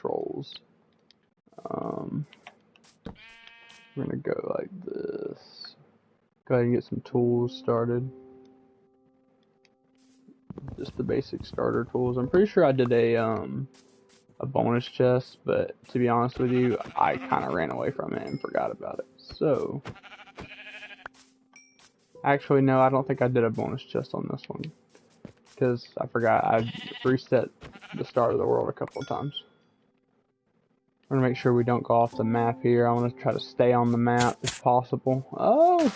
controls. Um, we're gonna go like this. Go ahead and get some tools started. Just the basic starter tools. I'm pretty sure I did a um a bonus chest, but to be honest with you, I kind of ran away from it and forgot about it. So, actually, no, I don't think I did a bonus chest on this one because I forgot I reset the start of the world a couple of times. Want to make sure we don't go off the map here. I want to try to stay on the map if possible. Oh!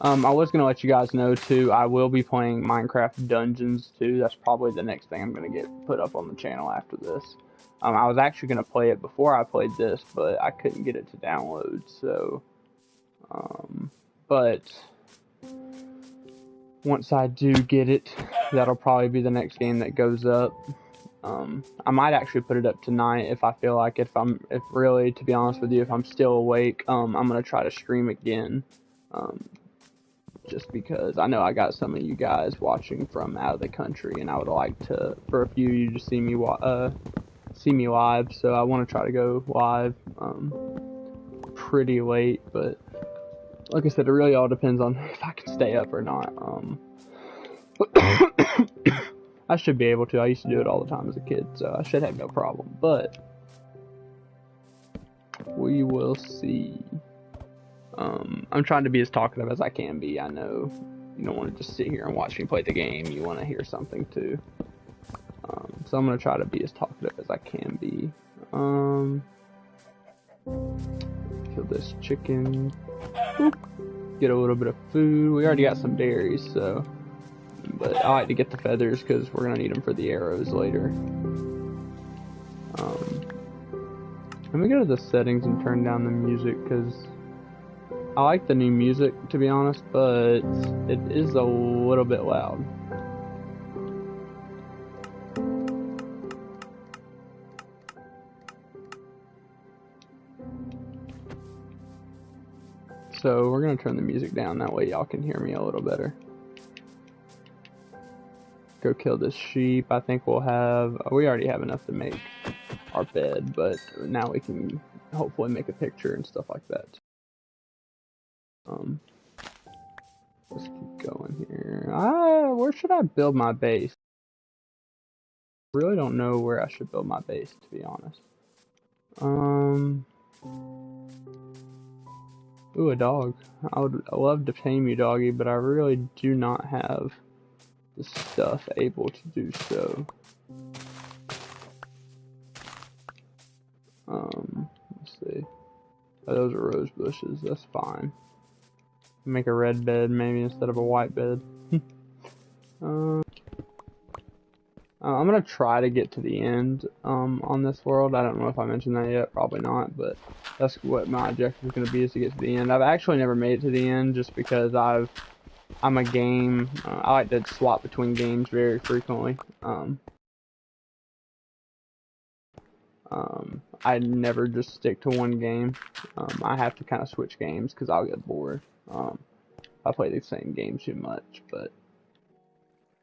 Um, I was to let you guys know, too, I will be playing Minecraft Dungeons, too. That's probably the next thing I'm to get put up on the channel after this. Um, I was actually to play it before I played this, but I couldn't get it to download, so... Um, but... Once I do get it, that'll probably be the next game that goes up. Um, I might actually put it up tonight if I feel like. If I'm, if really, to be honest with you, if I'm still awake, um, I'm gonna try to stream again. Um, just because I know I got some of you guys watching from out of the country, and I would like to, for a few of you, to see me, uh, see me live. So I want to try to go live, um, pretty late, but like I said, it really all depends on if I can stay up or not. I should be able to. I used to do it all the time as a kid, so I should have no problem. But we will see. Um, I'm trying to be as talkative as I can be. I know you don't want to just sit here and watch me play the game. You want to hear something too. Um, so I'm gonna try to be as talkative as I can be. Um, kill this chicken. Get a little bit of food. We already got some berries, so but I like to get the feathers because we're gonna need them for the arrows later. Um, let me go to the settings and turn down the music because I like the new music to be honest, but it is a little bit loud. So we're gonna turn the music down that way y'all can hear me a little better go kill this sheep. I think we'll have, we already have enough to make our bed, but now we can hopefully make a picture and stuff like that. Um, let's keep going here. Ah, where should I build my base? Really don't know where I should build my base, to be honest. Um, ooh, a dog. I would love to tame you, doggy, but I really do not have stuff able to do so. Um, let's see. Oh, those are rose bushes. That's fine. Make a red bed maybe instead of a white bed. um, uh, I'm gonna try to get to the end um, on this world. I don't know if I mentioned that yet. Probably not, but that's what my objective is gonna be is to get to the end. I've actually never made it to the end just because I've I'm a game. Uh, I like to swap between games very frequently. Um, um, I never just stick to one game. Um, I have to kind of switch games because I'll get bored. Um, I play the same game too much, but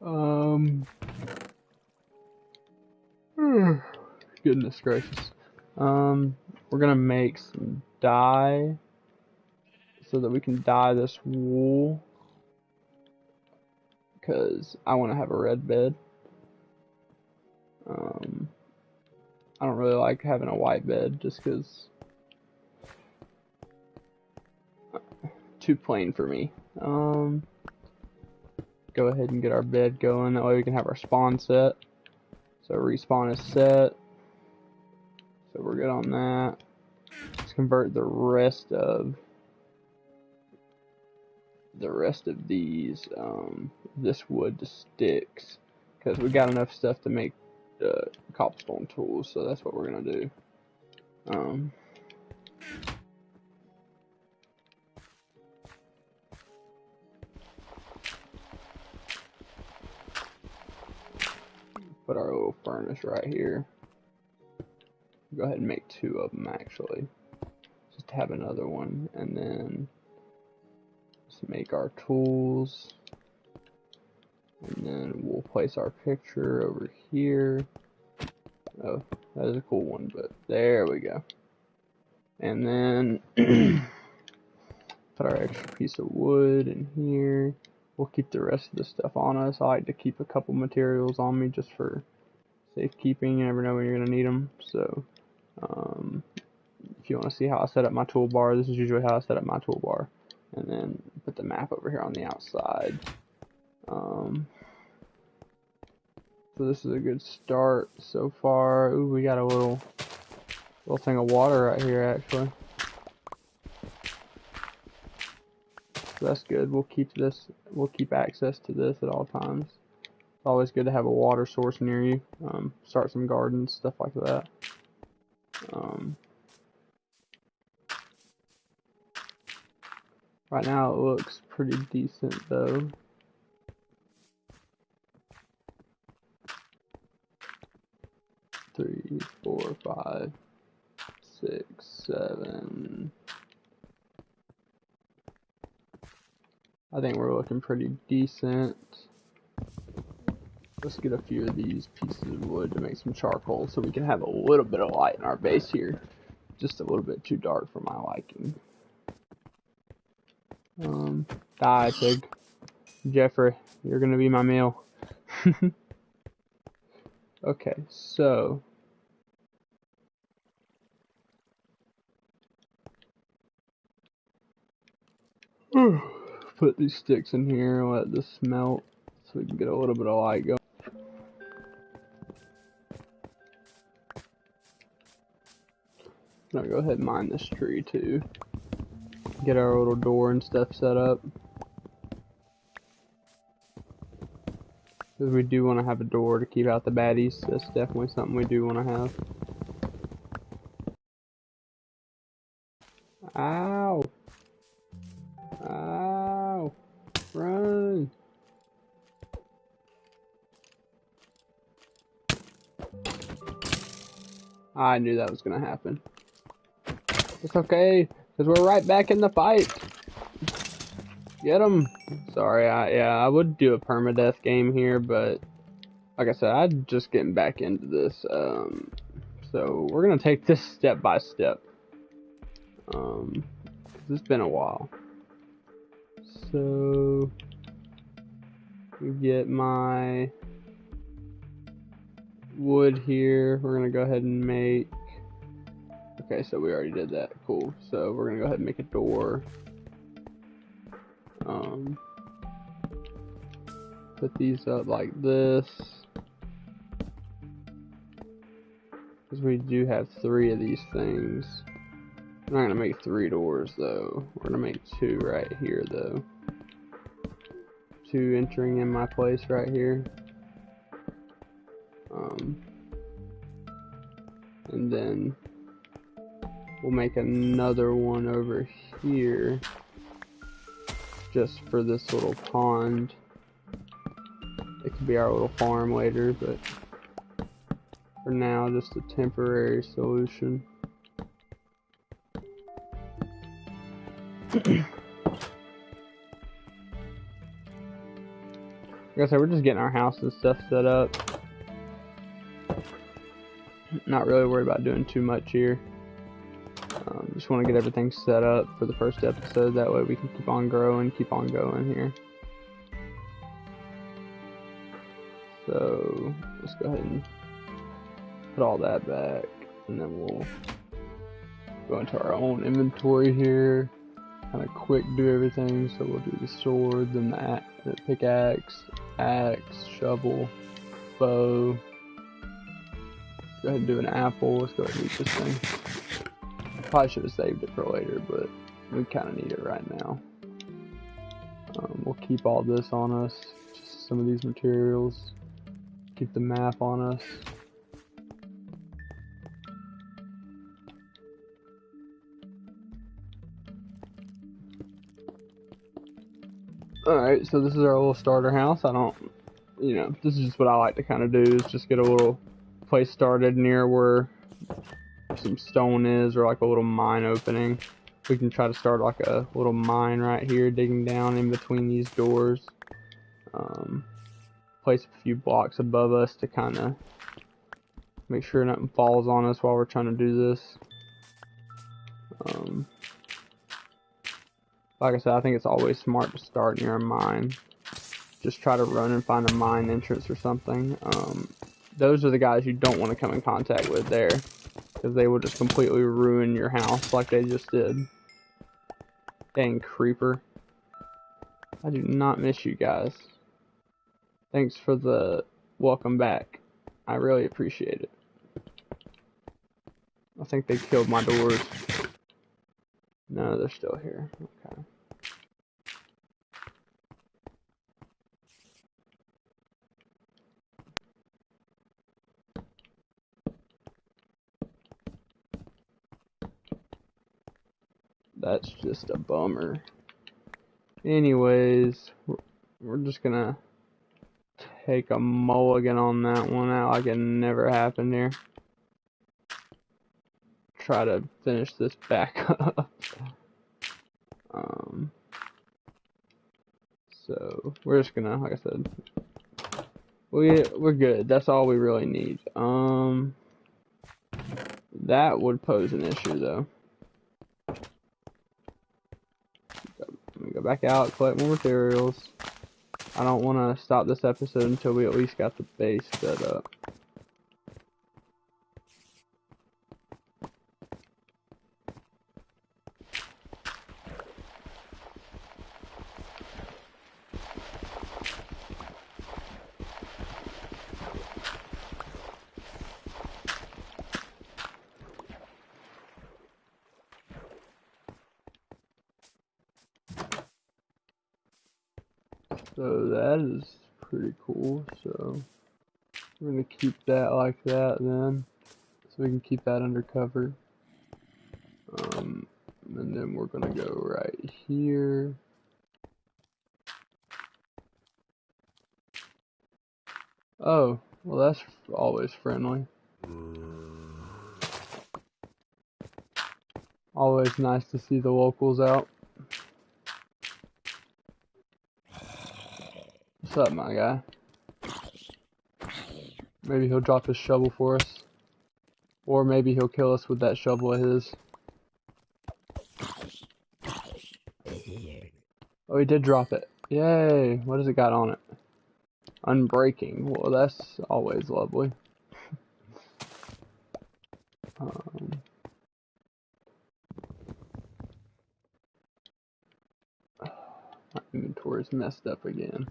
um, goodness gracious. Um, we're gonna make some dye so that we can dye this wool because I want to have a red bed. Um, I don't really like having a white bed just because too plain for me. Um, go ahead and get our bed going. That way we can have our spawn set. So respawn is set. So we're good on that. Let's convert the rest of the rest of these, um, this wood to sticks. Because we got enough stuff to make uh, cobblestone tools, so that's what we're going to do. Um, put our little furnace right here. Go ahead and make two of them actually. Just have another one and then make our tools. And then we'll place our picture over here. Oh, that is a cool one, but there we go. And then put our extra piece of wood in here. We'll keep the rest of the stuff on us. I like to keep a couple materials on me just for safekeeping. You never know when you're going to need them. So, um, if you want to see how I set up my toolbar, this is usually how I set up my toolbar. And then put the map over here on the outside. Um, so this is a good start so far. Ooh, we got a little little thing of water right here actually. So that's good. We'll keep this, we'll keep access to this at all times. It's always good to have a water source near you. Um, start some gardens, stuff like that. Um, right now it looks pretty decent though. Three, four, five, six, seven, I think we're looking pretty decent. Let's get a few of these pieces of wood to make some charcoal so we can have a little bit of light in our base here. Just a little bit too dark for my liking. Um, die, pig. Jeffrey, you're gonna be my meal. okay, so put these sticks in here let this melt so we can get a little bit of light going. I'm go ahead and mine this tree too. Get our little door and stuff set up. Because we do want to have a door to keep out the baddies. That's definitely something we do want to have. Ow! Ow! Run! I knew that was gonna happen. It's okay, because we're right back in the fight. Get him! Sorry, I, yeah, I would do a permadeath game here, but like I said, I'm just getting back into this. Um, so we're gonna take this step by step. Um, it's been a while. So we get my wood here. We're gonna go ahead and make. Okay, so we already did that. Cool. So we're gonna go ahead and make a door. Um, put these up like this. Because we do have three of these things. I'm not gonna make three doors though. We're gonna make two right here though two entering in my place right here. Um, and then we'll make another one over here just for this little pond. It could be our little farm later, but for now, just a temporary solution. Like I said, we're just getting our house and stuff set up. Not really worried about doing too much here. Just want to get everything set up for the first episode. That way we can keep on growing, keep on going here. So let's go ahead and put all that back, and then we'll go into our own inventory here. Kind of quick do everything. So we'll do the sword, then the, the pickaxe, axe, shovel, bow. Go ahead and do an apple. Let's go ahead and eat this thing. Probably should have saved it for later, but we kind of need it right now. Um, we'll keep all this on us, just some of these materials. Keep the map on us. Alright, so this is our little starter house. I don't, you know, this is just what I like to kind of do, is just get a little place started near where some stone is, or like a little mine opening. We can try to start like a little mine right here, digging down in between these doors. Um, place a few blocks above us to kind of Make sure nothing falls on us while we're trying to do this. Um, like I said, I think it's always smart to start near a mine. Just try to run and find a mine entrance or something. Um, those are the guys you don't want to come in contact with there. Because they will just completely ruin your house like they just did. Dang creeper. I do not miss you guys. Thanks for the welcome back. I really appreciate it. I think they killed my doors. No, they're still here. Okay. That's just a bummer. Anyways, we're, just gonna take a mulligan on that one out like it never happened here try to finish this back up. um, so we're just gonna, like I said, we we're good. That's all we really need. Um, that would pose an issue though. Let me go back out, collect more materials. I don't want to stop this episode until we at least got the base set up. So that is pretty cool. So we're gonna keep that like that then, so we can keep that under cover. Um, and then we're gonna go right here. Oh, well that's always friendly. Always nice to see the locals out. What's up, my guy? Maybe he'll drop his shovel for us. Or maybe he'll kill us with that shovel of his. Oh, he did drop it. Yay! What has it got on it? Unbreaking. Well, that's always lovely. um, my inventory's messed up again.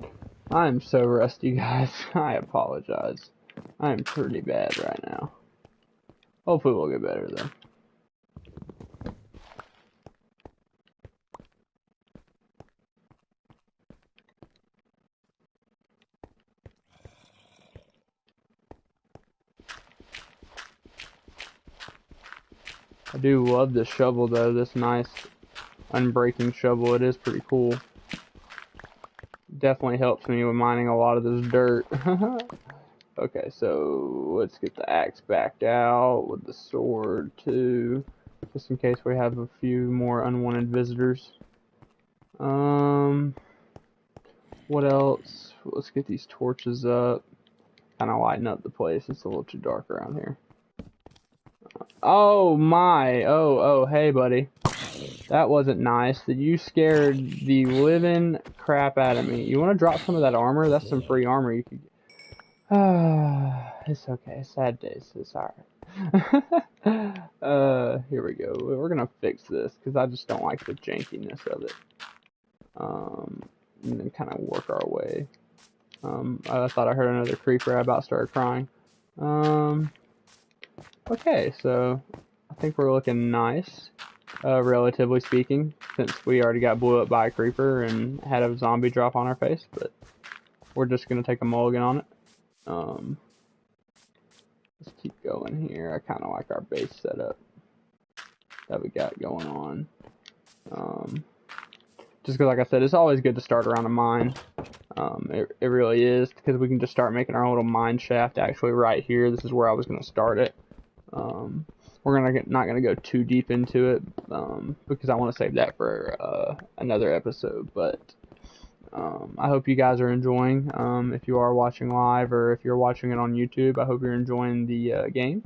I'm so rusty, guys. I apologize. I'm pretty bad right now. Hopefully we'll get better, though. I do love this shovel though, this nice unbreaking shovel. It is pretty cool definitely helps me with mining a lot of this dirt. okay, so let's get the axe back out with the sword too, just in case we have a few more unwanted visitors. Um, what else? Let's get these torches up. Kind of lighten up the place. It's a little too dark around here. Oh my! Oh, oh, hey, buddy. That wasn't nice. That you scared the living crap out of me. You want to drop some of that armor? That's some free armor you could. Ah, it's okay. Sad days. It's alright. uh, here we go. We're gonna fix this because I just don't like the jankiness of it. Um, and then kind of work our way. Um, I thought I heard another creeper. I about started crying. Um, okay, so I think we're looking nice uh, relatively speaking, since we already got blew up by a creeper and had a zombie drop on our face, but we're just going to take a mulligan on it. Um, let's keep going here. I kind of like our base setup that we got going on. Um, just because, like I said, it's always good to start around a mine. Um, it, it really is, because we can just start making our little mine shaft actually right here. This is where I was going to start it. Um, we're gonna get, not gonna go too deep into it um, because I want to save that for uh, another episode. But Um, I hope you guys are enjoying. Um, if you are watching live or if you're watching it on YouTube, I hope you're enjoying the uh, game.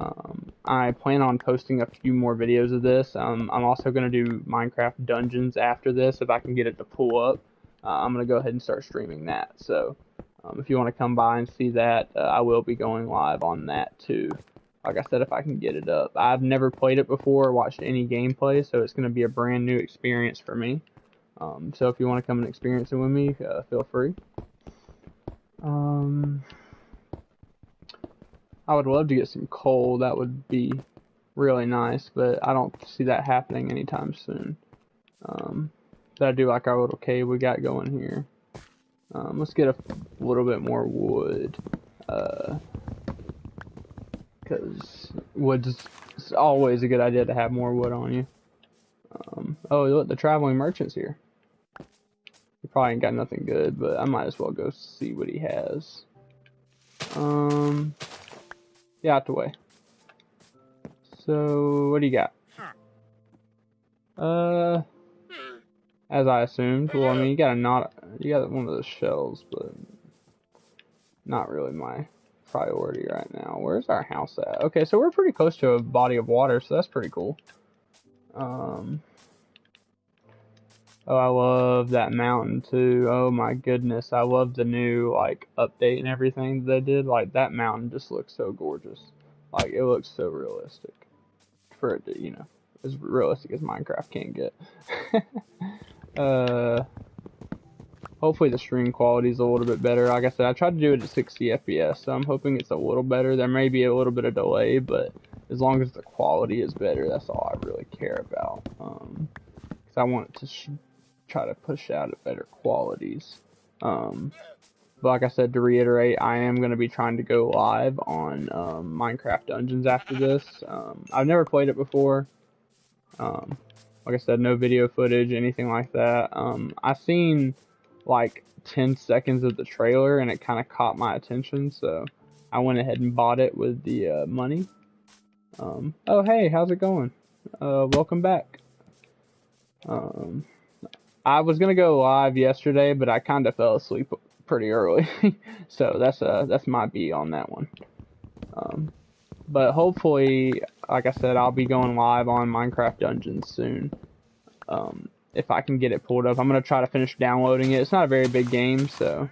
Um, I plan on posting a few more videos of this. Um, I'm also going to do Minecraft Dungeons after this if I can get it to pull up. Uh, I'm going to go ahead and start streaming that. So um, if you want to come by and see that, uh, I will be going live on that too. Like I said, if I can get it up. I've never played it before or watched any gameplay, so it's going to be a brand new experience for me. Um, so if you want to come and experience it with me, uh, feel free. Um, I would love to get some coal. That would be really nice, but I don't see that happening anytime soon. Um, but I do like our little cave we got going here. Um, let's get a little bit more wood. Uh, because wood's always a good idea to have more wood on you. Um, oh, look, the traveling merchant's here. He probably ain't got nothing good, but I might as well go see what he has. Um, yeah, out the way. So, what do you got? Uh, as I assumed. Well, I mean, you got a not, you got one of those shells, but not really my priority right now. Where's our house at? Okay, so we're pretty close to a body of water, so that's pretty cool. Um, oh, I love that mountain too. Oh my goodness, I love the new like update and everything they did. Like that mountain just looks so gorgeous. Like it looks so realistic for it to, you know, as realistic as Minecraft can get. uh hopefully the stream quality is a little bit better. Like I said, I tried to do it at 60 FPS, so I'm hoping it's a little better. There may be a little bit of delay, but as long as the quality is better, that's all I really care about. Um, cause I want to try to push out at better qualities. Um, but like I said, to reiterate, I am going to be trying to go live on um, Minecraft Dungeons after this. Um, I've never played it before. Um, like I said, no video footage, anything like that. Um, I've seen like 10 seconds of the trailer and it kind of caught my attention, so I went ahead and bought it with the uh, money. Um, oh, hey, how's it going? Uh, welcome back. Um, I was gonna go live yesterday, but I kind of fell asleep pretty early, so that's uh that's my B on that one. Um, but hopefully, like I said, I'll be going live on Minecraft Dungeons soon. Um, if I can get it pulled up. I'm gonna try to finish downloading it. It's not a very big game, so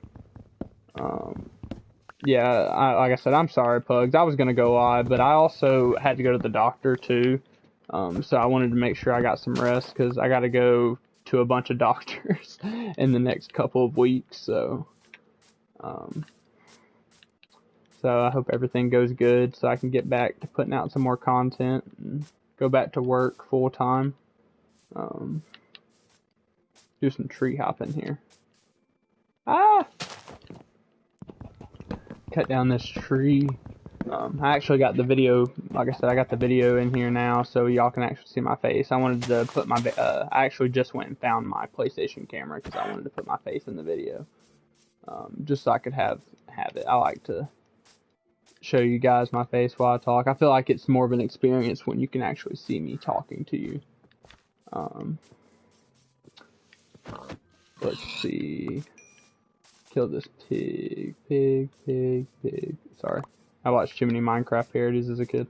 um, yeah. I, like I said, I'm sorry, Pugs. I was gonna go live, but I also had to go to the doctor too. Um, so I wanted to make sure I got some rest because I got to go to a bunch of doctors in the next couple of weeks. So, um, so I hope everything goes good so I can get back to putting out some more content and go back to work full time. Um, do some tree hopping here. Ah! Cut down this tree. Um, I actually got the video, like I said, I got the video in here now, so y'all can actually see my face. I wanted to put my, uh, I actually just went and found my PlayStation camera because I wanted to put my face in the video, um, just so I could have have it. I like to show you guys my face while I talk. I feel like it's more of an experience when you can actually see me talking to you. Um, Let's see. Kill this pig, pig, pig, pig. Sorry. I watched too many Minecraft parodies as a kid.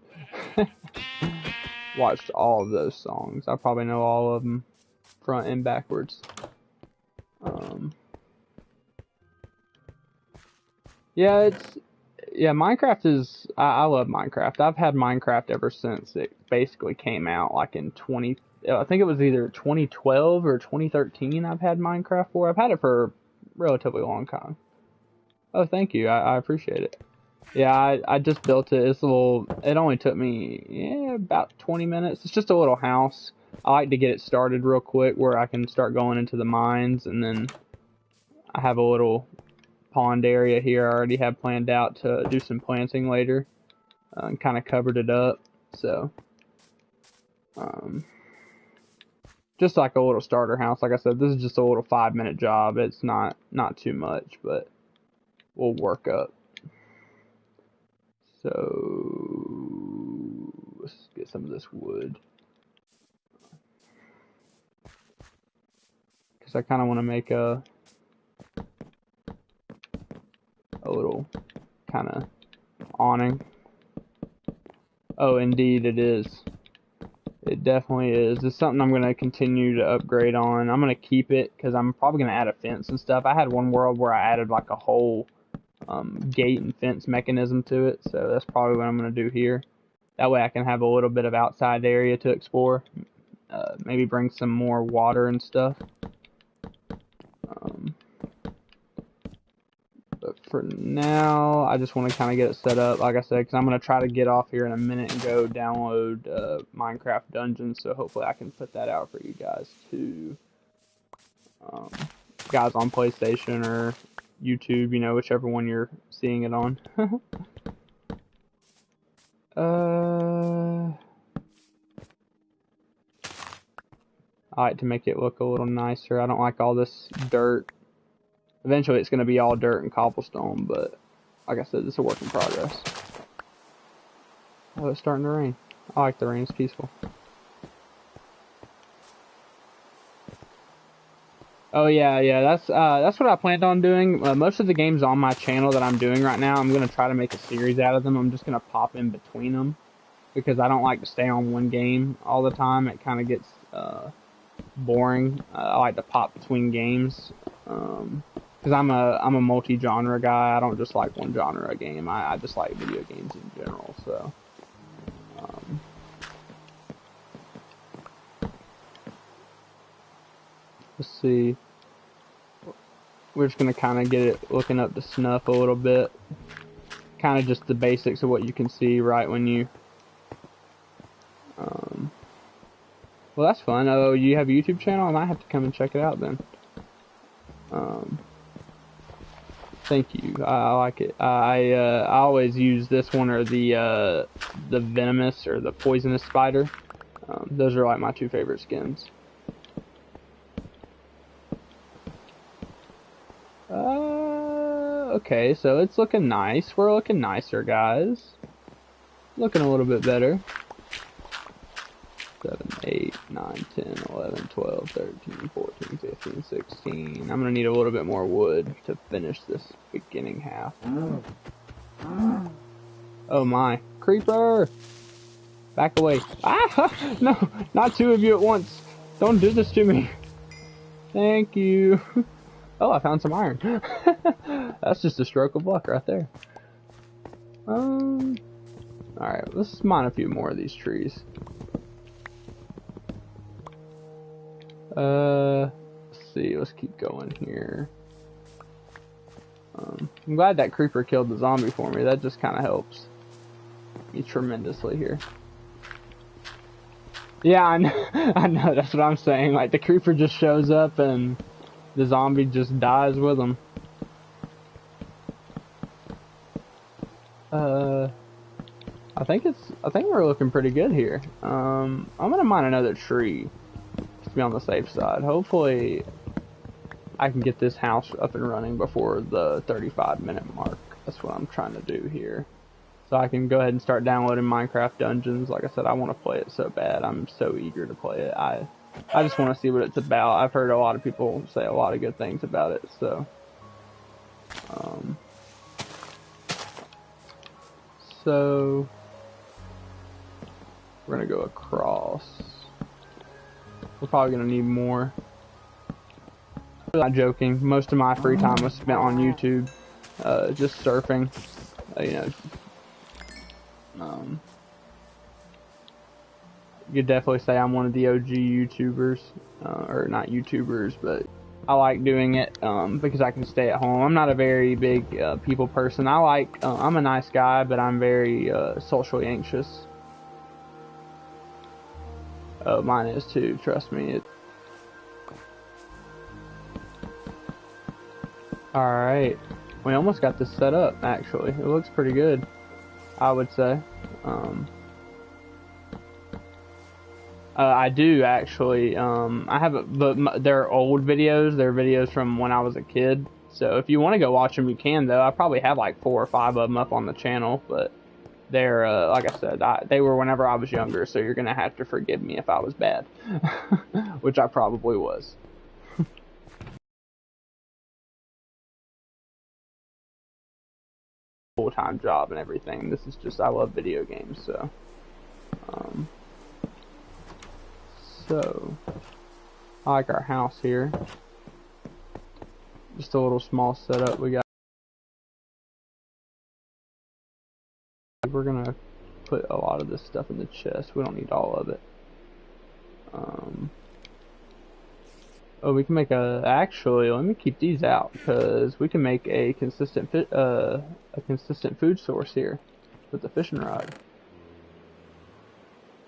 watched all of those songs. I probably know all of them front and backwards. Um, yeah, it's yeah. Minecraft is. I, I, love Minecraft. I've had Minecraft ever since it basically came out, like in 20 I think it was either 2012 or 2013 I've had Minecraft for. I've had it for a relatively long time. Oh, thank you. I, I appreciate it. Yeah, I, I just built it. It's a little, it only took me, yeah, about 20 minutes. It's just a little house. I like to get it started real quick where I can start going into the mines and then I have a little pond area here I already have planned out to do some planting later uh, and kind of covered it up. So, um, just like a little starter house. Like I said, this is just a little five minute job. It's not not too much, but we'll work up. So let's get some of this wood. Because I kind of want to make a a little kind of awning. Oh, indeed it is. It definitely is. It's something I'm going to continue to upgrade on. I'm going to keep it because I'm probably going to add a fence and stuff. I had one world where I added like a whole um, gate and fence mechanism to it, so that's probably what I'm going to do here. That way I can have a little bit of outside area to explore. Uh, maybe bring some more water and stuff. Um, but for now, I just want to kind of get it set up, like I said, because I'm going to try to get off here in a minute and go download uh, Minecraft Dungeons, so hopefully I can put that out for you guys too. Um, guys on PlayStation or YouTube, you know, whichever one you're seeing it on. uh, I like to make it look a little nicer. I don't like all this dirt Eventually it's going to be all dirt and cobblestone, but like I said, it's a work in progress. Oh, it's starting to rain. I like the rain, it's peaceful. Oh yeah, yeah, that's uh, that's what I planned on doing. Uh, most of the games on my channel that I'm doing right now, I'm gonna try to make a series out of them. I'm just gonna pop in between them because I don't like to stay on one game all the time. It kind of gets uh, boring. Uh, I like to pop between games. Um, because I'm a I'm a multi-genre guy. I don't just like one genre of game. I, I just like video games in general. So, um, let's see. We're just gonna kind of get it looking up to snuff a little bit. Kind of just the basics of what you can see right when you. Um, well, that's fun. Oh, you have a YouTube channel? And I might have to come and check it out then. Um, Thank you. I, I like it. I uh, I always use this one or the uh, the venomous or the poisonous spider. Um, those are like my two favorite skins. Uh, okay, so it's looking nice. We're looking nicer, guys. Looking a little bit better. 7, 8, 9, 10, 11, 12, 13, 14, 15, 16. I'm to need a little bit more wood to finish this beginning half. Oh my. Creeper! Back away. Ah! No! Not two of you at once! Don't do this to me! Thank you! Oh, I found some iron. That's just a stroke of luck right there. Um... Alright, let's mine a few more of these trees. Uh, let's see. Let's keep going here. Um, I'm glad that creeper killed the zombie for me. That just kind of helps me tremendously here. Yeah, I know, I know. That's what I'm saying. Like the creeper just shows up and the zombie just dies with him. Uh, I think it's. I think we're looking pretty good here. Um, I'm gonna mine another tree be on the safe side. Hopefully, I can get this house up and running before the 35 minute mark. That's what I'm trying to do here. So I can go ahead and start downloading Minecraft Dungeons. Like I said, I want to play it so bad. I'm so eager to play it. I I just want to see what it's about. I've heard a lot of people say a lot of good things about it. So, um, so we're gonna go across. We're probably gonna need more. I'm not joking. Most of my free time was spent on YouTube, uh, just surfing. Uh, you know, um, you could definitely say I'm one of the OG YouTubers, uh, or not YouTubers, but I like doing it um, because I can stay at home. I'm not a very big uh, people person. I like, uh, I'm a nice guy, but I'm very uh, socially anxious. Oh, mine is too, trust me. It... Alright. We almost got this set up, actually. It looks pretty good, I would say. Um, uh, I do, actually. Um, I have, a, but they're old videos. They're videos from when I was a kid. So if you want to go watch them, you can, though. I probably have like four or five of them up on the channel, but they're uh, like I said, I, they were whenever I was younger, so you're gonna have to forgive me if I was bad, which I probably was. full time job and everything. This is just I love video games, so. Um, so, I like our house here. Just a little small setup we got. We're gonna put a lot of this stuff in the chest. We don't need all of it. Um, oh, we can make a. Actually, let me keep these out because we can make a consistent fit, uh, a consistent food source here with the fishing rod.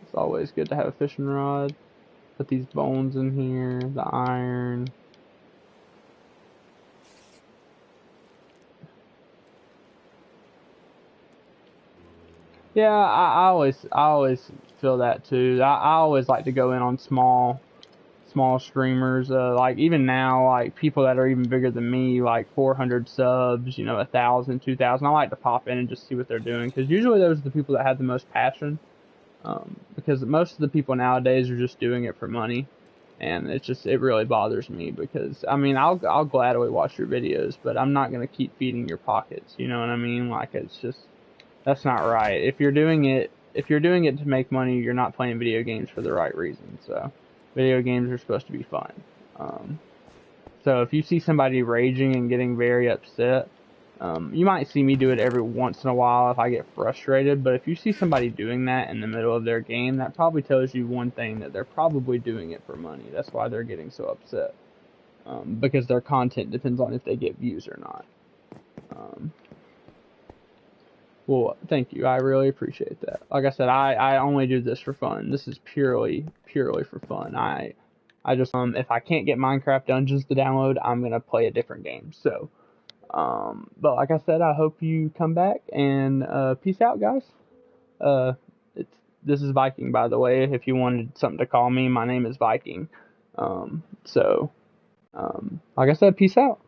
It's always good to have a fishing rod. Put these bones in here, the iron. Yeah, I, I always I always feel that too. I, I always like to go in on small small streamers. Uh, like even now, like people that are even bigger than me, like 400 subs, you know, a thousand, two thousand. I like to pop in and just see what they're doing because usually those are the people that have the most passion. Um, because most of the people nowadays are just doing it for money, and it's just it really bothers me because I mean I'll I'll gladly watch your videos, but I'm not gonna keep feeding your pockets. You know what I mean? Like it's just that's not right. If you're doing it if you're doing it to make money, you're not playing video games for the right reason. So, video games are supposed to be fun. Um, so if you see somebody raging and getting very upset, um, you might see me do it every once in a while if I get frustrated. But if you see somebody doing that in the middle of their game, that probably tells you one thing that they're probably doing it for money. That's why they're getting so upset. Um, because their content depends on if they get views or not. Um, well, thank you. I really appreciate that. Like I said, I, I only do this for fun. This is purely purely for fun. I I just um if I can't get Minecraft Dungeons to download, I'm gonna play a different game. So, um, but like I said, I hope you come back and uh, peace out, guys. Uh, it's this is Viking, by the way. If you wanted something to call me, my name is Viking. Um, so, um, like I said, peace out.